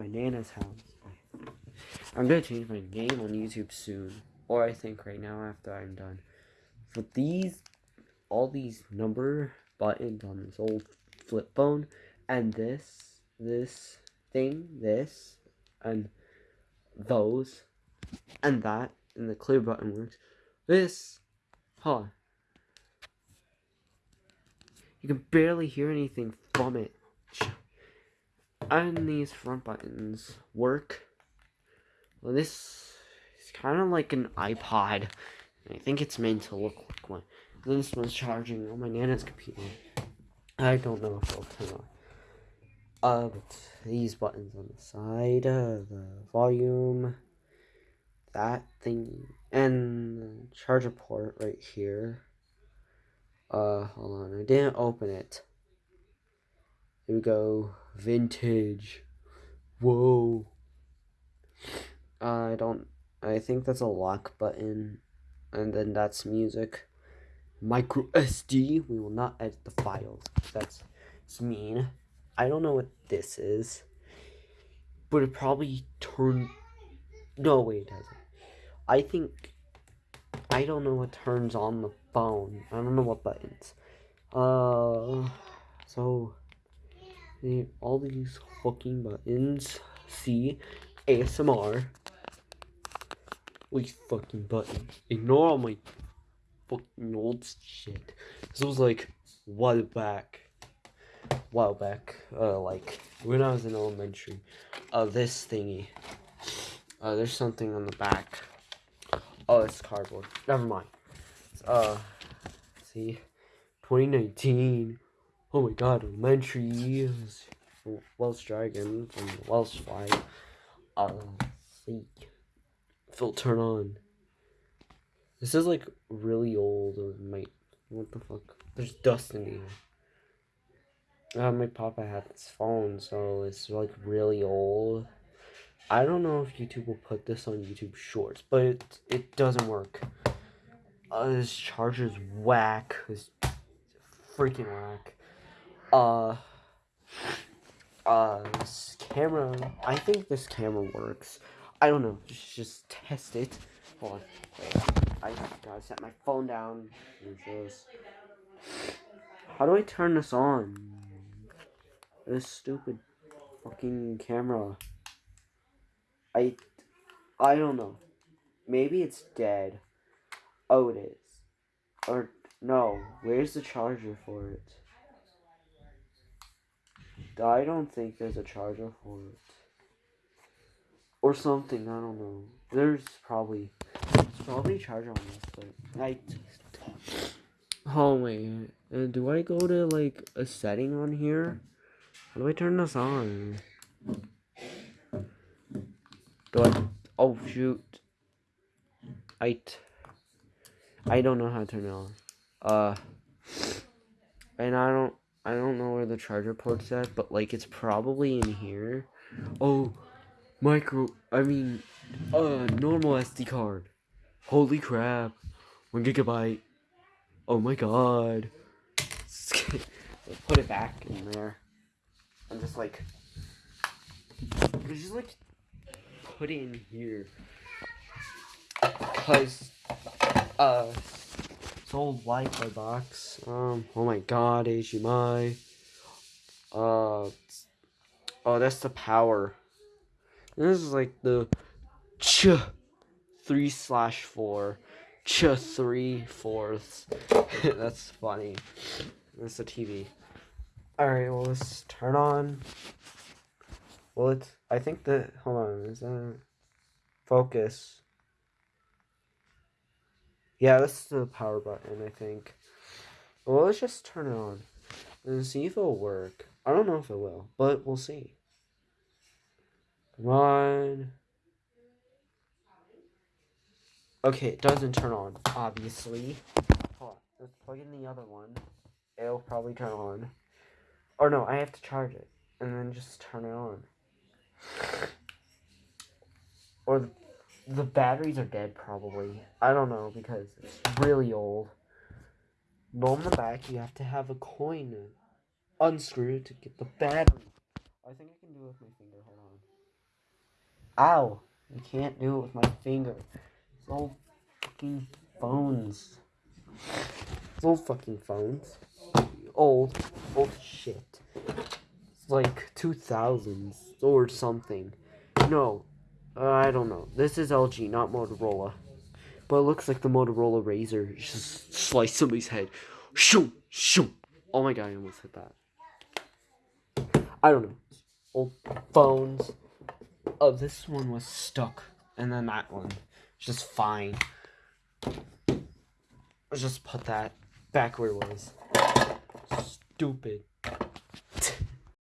my nana's house. I'm gonna change my name on YouTube soon, or I think right now after I'm done. But these, all these number buttons on this old flip phone, and this, this thing, this, and those, and that, and the clear button works. This, huh? You can barely hear anything from it. And these front buttons work. Well, this is kind of like an iPod. I think it's meant to look like one. This one's charging on my Nana's computer. I don't know if it'll turn on. Uh, but these buttons on the side, uh, the volume, that thing, and charger port right here. Uh, hold on, I didn't open it. Here we go, vintage. Whoa. I don't, I think that's a lock button, and then that's music. Micro SD, we will not edit the files. That's, it's mean. I don't know what this is, but it probably turned, no, wait, it doesn't. I think I don't know what turns on the phone. I don't know what buttons. Uh, so the, all these fucking buttons. See, ASMR. These fucking buttons. Ignore all my fucking old shit. This was like a while back. While back, uh, like when I was in elementary. Uh, this thingy. Uh, there's something on the back. Oh, it's cardboard. Never mind. Uh, see, 2019. Oh my God, elementary. Welsh Dragon from Welsh flag. Uh, see, Phil, turn on. This is like really old. My what the fuck? There's dust in here. Uh, my papa had this phone, so it's like really old. I don't know if YouTube will put this on YouTube Shorts, but it, it doesn't work. Uh, this charger's whack. This freaking whack. Uh, uh, camera. I think this camera works. I don't know. Just, just test it. Hold on. Wait, I gotta set my phone down. How do I turn this on? This stupid fucking camera. I, I don't know. Maybe it's dead. Oh, it is. Or, no. Where's the charger for it? I don't think there's a charger for it. Or something, I don't know. There's probably, there's probably a charger on this, but I, oh wait, uh, do I go to like a setting on here? How do I turn this on? Do I? Oh shoot! I. I don't know how to turn it on. Uh. And I don't. I don't know where the charger port's at, but like it's probably in here. Oh, micro. I mean, uh, normal SD card. Holy crap! One gigabyte. Oh my god. Put it back in there. I'm just like. Just like put it in here because uh it's old Wi-Fi box. Um, oh my God, HDMI. Uh, oh, that's the power. This is like the ch three slash four, ch three fourths. that's funny. That's the TV. All right, well let's turn on. Well, it's. I think that. Hold on. Is that. Focus. Yeah, this is the power button, I think. Well, let's just turn it on and see if it'll work. I don't know if it will, but we'll see. Come on. Okay, it doesn't turn on, obviously. Hold on, let's plug in the other one. It'll probably turn on. Or no, I have to charge it and then just turn it on. Or the, the batteries are dead, probably. I don't know, because it's really old. But on the back, you have to have a coin unscrewed to get the battery. I think I can do it with my finger. Hold on. Ow! I can't do it with my finger. It's old fucking phones. It's old fucking phones. Old, old shit. It's like 2000s or something. No, uh, I don't know. This is LG, not Motorola. But it looks like the Motorola Razor just sliced somebody's head. Shoo! Shoo! Oh my god, I almost hit that. I don't know. Old phones. Oh, this one was stuck. And then that one. Just fine. Let's just put that back where it was. Stupid.